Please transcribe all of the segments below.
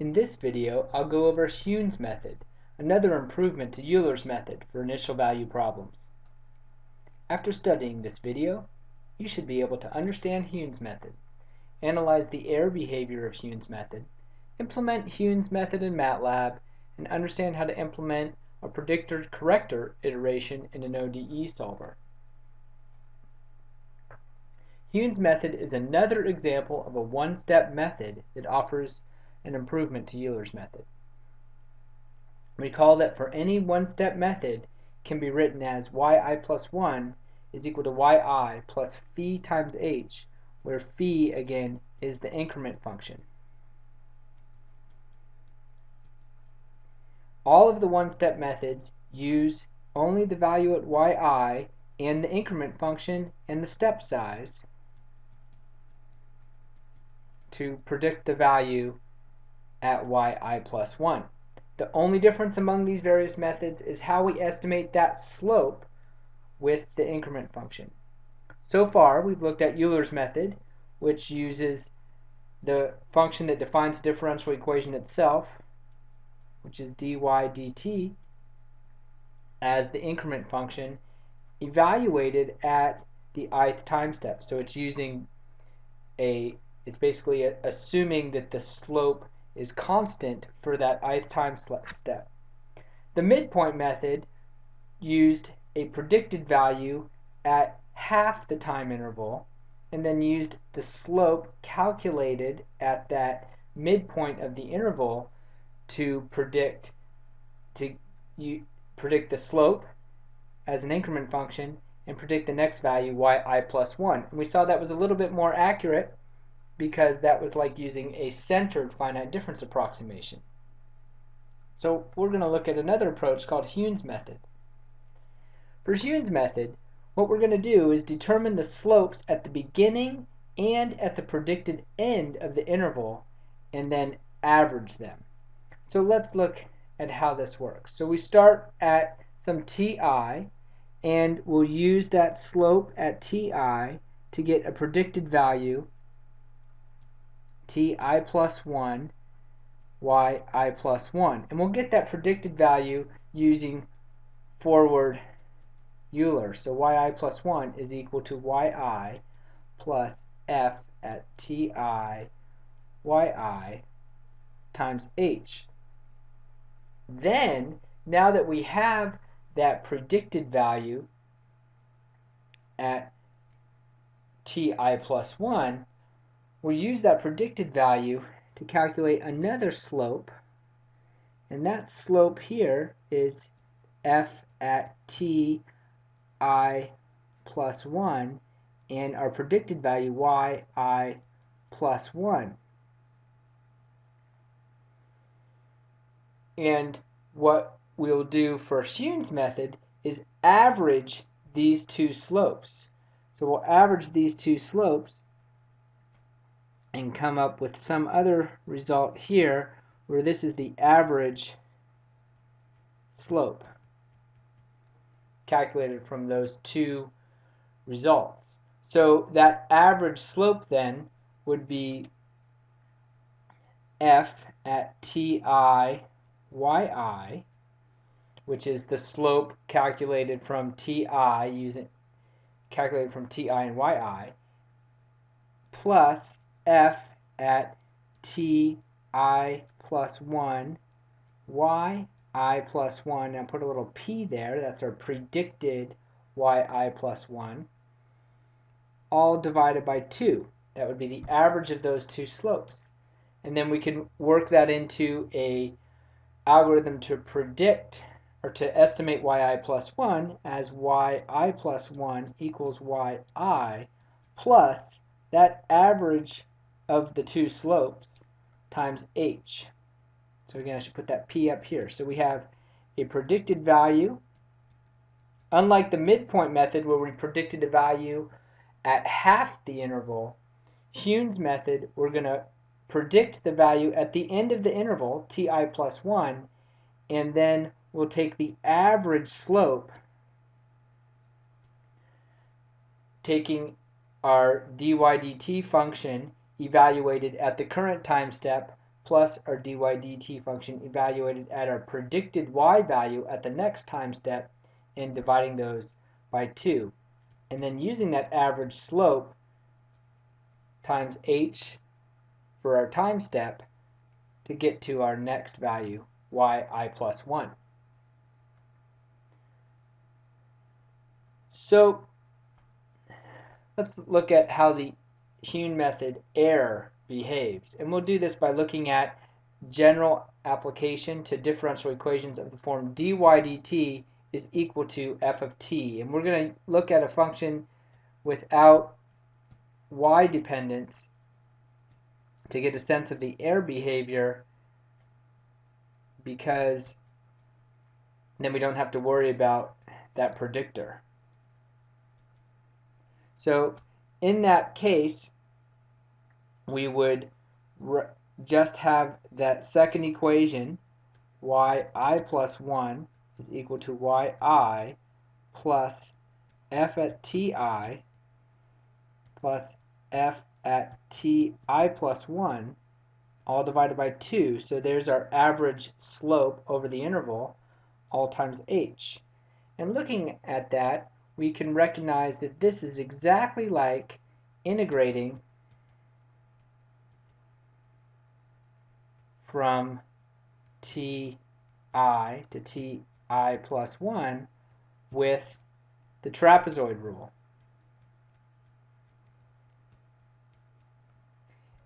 In this video, I'll go over Heun's method, another improvement to Euler's method for initial value problems. After studying this video, you should be able to understand Heun's method, analyze the error behavior of Heun's method, implement Heun's method in MATLAB, and understand how to implement a predictor-corrector iteration in an ODE solver. Heun's method is another example of a one-step method that offers an improvement to Euler's method. Recall that for any one-step method can be written as yi plus 1 is equal to yi plus phi times h, where phi, again, is the increment function. All of the one-step methods use only the value at yi and the increment function and the step size to predict the value at yi plus 1. The only difference among these various methods is how we estimate that slope with the increment function. So far, we've looked at Euler's method, which uses the function that defines the differential equation itself, which is dy dt, as the increment function evaluated at the ith time step. So it's using a, it's basically a, assuming that the slope is constant for that ith time step. The midpoint method used a predicted value at half the time interval and then used the slope calculated at that midpoint of the interval to predict to you predict the slope as an increment function and predict the next value yi plus 1. And we saw that was a little bit more accurate because that was like using a centered finite difference approximation. So we're going to look at another approach called Heun's method. For Heun's method, what we're going to do is determine the slopes at the beginning and at the predicted end of the interval and then average them. So let's look at how this works. So we start at some ti and we'll use that slope at ti to get a predicted value ti plus 1, yi plus 1. And we'll get that predicted value using forward Euler. So yi plus 1 is equal to yi plus f at ti yi times h. Then, now that we have that predicted value at ti plus 1, we'll use that predicted value to calculate another slope and that slope here is f at t i plus 1 and our predicted value y i plus 1. And what we'll do for Heun's method is average these two slopes. So we'll average these two slopes and come up with some other result here where this is the average slope calculated from those two results. So that average slope then would be f at ti yi, which is the slope calculated from ti using calculated from ti and yi, plus f at t i plus 1 y i plus 1 and put a little p there. That's our predicted y i plus 1 all divided by 2 that would be the average of those two slopes. And then we can work that into a algorithm to predict or to estimate yi plus 1 as yi plus 1 equals yi plus that average of the two slopes times h. So again, I should put that p up here. So we have a predicted value. Unlike the midpoint method where we predicted a value at half the interval, Heun's method, we're going to predict the value at the end of the interval, ti plus 1, and then we'll take the average slope, taking our dy dt function evaluated at the current time step plus our dy dt function evaluated at our predicted y value at the next time step and dividing those by 2. And then using that average slope times h for our time step to get to our next value, yi plus 1. So let's look at how the Heun method error behaves. And we'll do this by looking at general application to differential equations of the form dy dt is equal to f of t. And we're going to look at a function without y dependence to get a sense of the error behavior because then we don't have to worry about that predictor. So in that case, we would just have that second equation, yi plus 1 is equal to yi plus f at ti plus f at ti plus 1 all divided by 2. So there's our average slope over the interval all times h. And looking at that, we can recognize that this is exactly like integrating from ti to ti plus 1 with the trapezoid rule.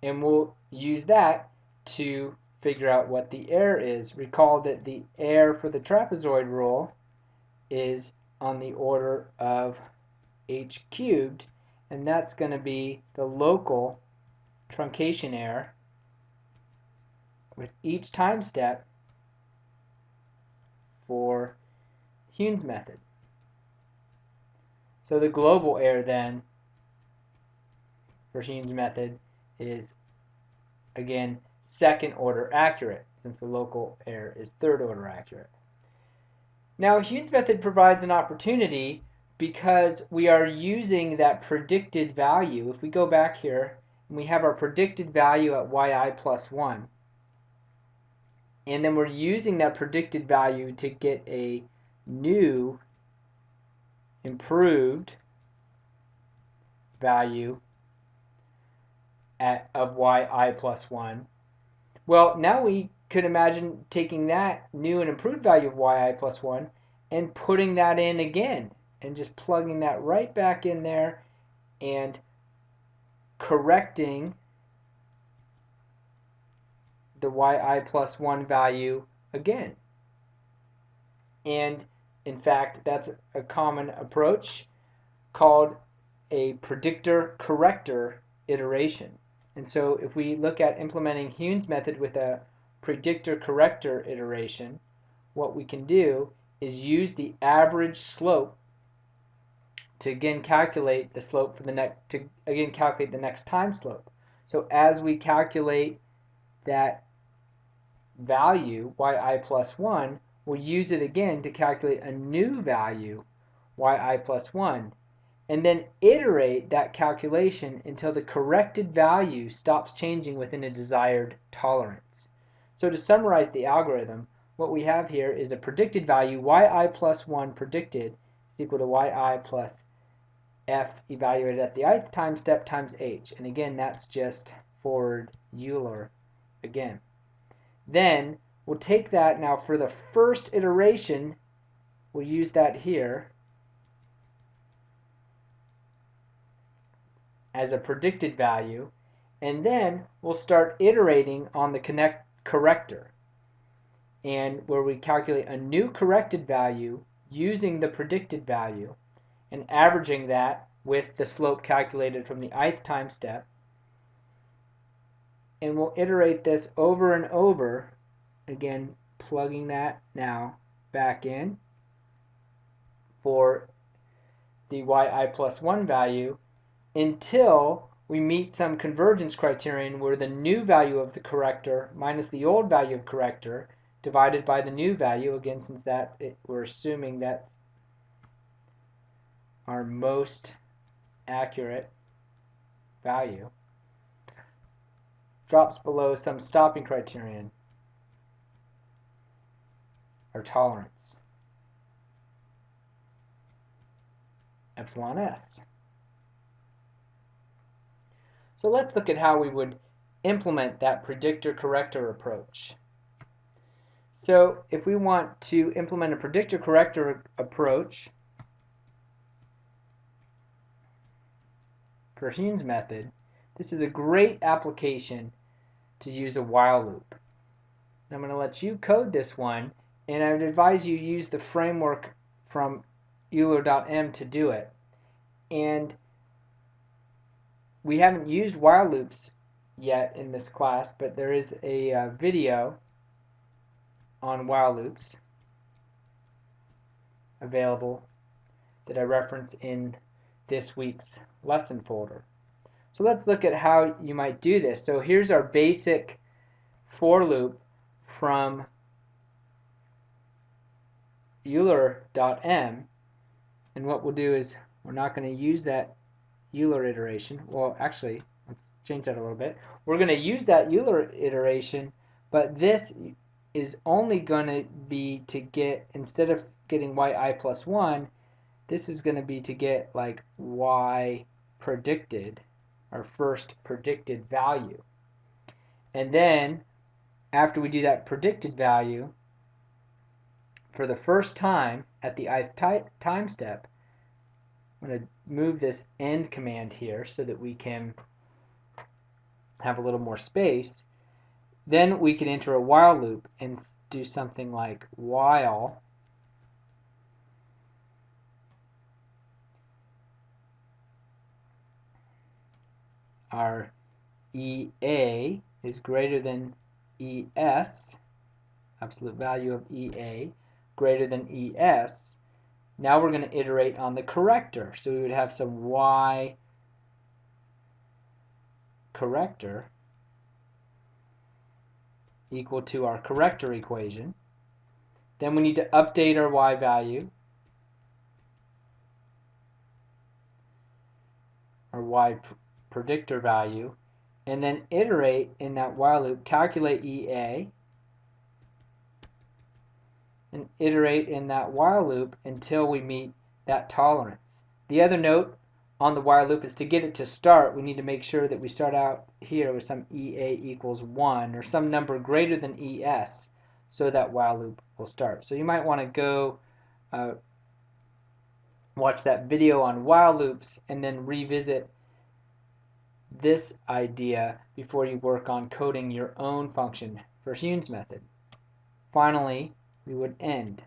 And we'll use that to figure out what the error is. Recall that the error for the trapezoid rule is on the order of h cubed, and that's going to be the local truncation error with each time step for Heun's method. So the global error then for Heun's method is again second order accurate since the local error is third order accurate. Now Heun's method provides an opportunity because we are using that predicted value. If we go back here and we have our predicted value at yi plus 1 and then we're using that predicted value to get a new improved value at, of yi plus 1. Well, now we could imagine taking that new and improved value of yi plus 1 and putting that in again and just plugging that right back in there and correcting the yi plus 1 value again. And in fact, that's a common approach called a predictor corrector iteration. And so if we look at implementing Heun's method with a predictor corrector iteration, what we can do is use the average slope to again calculate the slope for the next to again calculate the next time slope. So as we calculate that value yi plus 1, we'll use it again to calculate a new value yi plus 1 and then iterate that calculation until the corrected value stops changing within a desired tolerance. So to summarize the algorithm, what we have here is a predicted value, yi plus 1 predicted is equal to yi plus f evaluated at the ith time step times h. And again, that's just forward Euler again. Then we'll take that now for the first iteration, we'll use that here as a predicted value, and then we'll start iterating on the connect corrector. And where we calculate a new corrected value using the predicted value and averaging that with the slope calculated from the ith time step. And we'll iterate this over and over again plugging that now back in for the yi plus 1 value until we meet some convergence criterion where the new value of the corrector minus the old value of corrector divided by the new value again since that it, we're assuming that's our most accurate value drops below some stopping criterion or tolerance. Epsilon s. So let's look at how we would implement that predictor corrector approach. So if we want to implement a predictor corrector approach for Heun's method, this is a great application to use a while loop. I'm going to let you code this one and I would advise you use the framework from Euler.m to do it. And we haven't used while loops yet in this class, but there is a uh, video on while loops available that I reference in this week's lesson folder. So let's look at how you might do this. So here's our basic for loop from Euler.m and what we'll do is we're not going to use that Euler iteration. Well, actually, let's change that a little bit. We're going to use that Euler iteration, but this is only going to be to get, instead of getting yi plus 1, this is going to be to get like y predicted, our first predicted value. And then, after we do that predicted value, for the first time at the ith time step, I'm going to move this end command here so that we can have a little more space. Then we can enter a while loop and do something like while our EA is greater than ES, absolute value of EA, greater than ES, now we're going to iterate on the corrector. So we would have some y corrector equal to our corrector equation. Then we need to update our y value, our y pr predictor value, and then iterate in that while loop, calculate EA, and iterate in that while loop until we meet that tolerance. The other note on the while loop is to get it to start, we need to make sure that we start out here with some EA equals 1 or some number greater than ES so that while loop will start. So you might want to go uh, watch that video on while loops and then revisit this idea before you work on coding your own function for Heun's method. Finally, we would end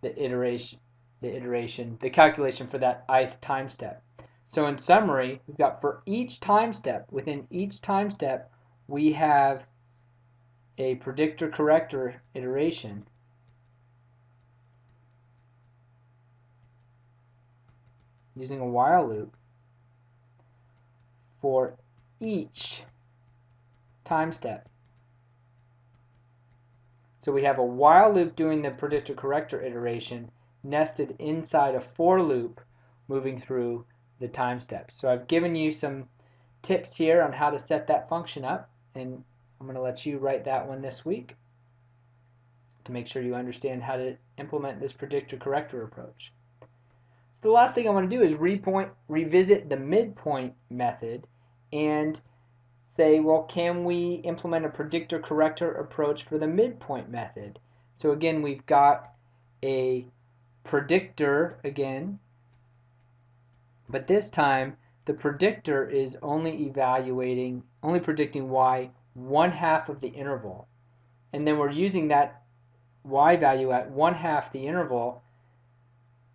the iteration, the iteration, the calculation for that ith time step. So in summary, we've got for each time step, within each time step, we have a predictor corrector iteration using a while loop for each time step. So we have a while loop doing the predictor corrector iteration nested inside a for loop moving through the time steps. So I've given you some tips here on how to set that function up and I'm going to let you write that one this week to make sure you understand how to implement this predictor corrector approach. So the last thing I want to do is repoint, revisit the midpoint method and say, well, can we implement a predictor corrector approach for the midpoint method? So again, we've got a predictor again, but this time the predictor is only evaluating, only predicting y one half of the interval. And then we're using that y value at one half the interval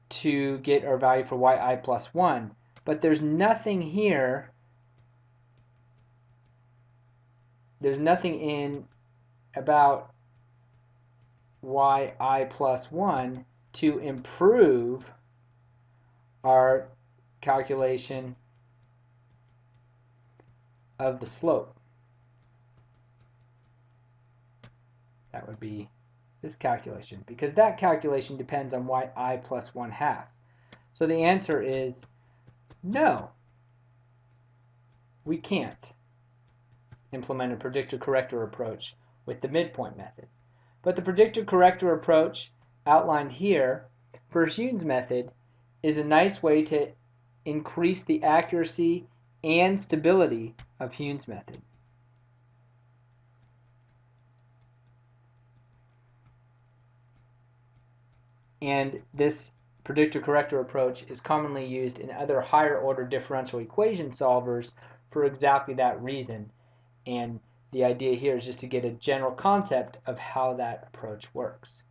to get our value for yi plus 1. But there's nothing here there's nothing in about yi plus 1 to improve our calculation of the slope. That would be this calculation because that calculation depends on yi plus 1 half. So the answer is no. We can't. Implement a predictor corrector approach with the midpoint method. But the predictor corrector approach outlined here for Heun's method is a nice way to increase the accuracy and stability of Heun's method. And this predictor corrector approach is commonly used in other higher order differential equation solvers for exactly that reason. And the idea here is just to get a general concept of how that approach works.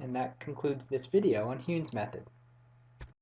And that concludes this video on Heun's method.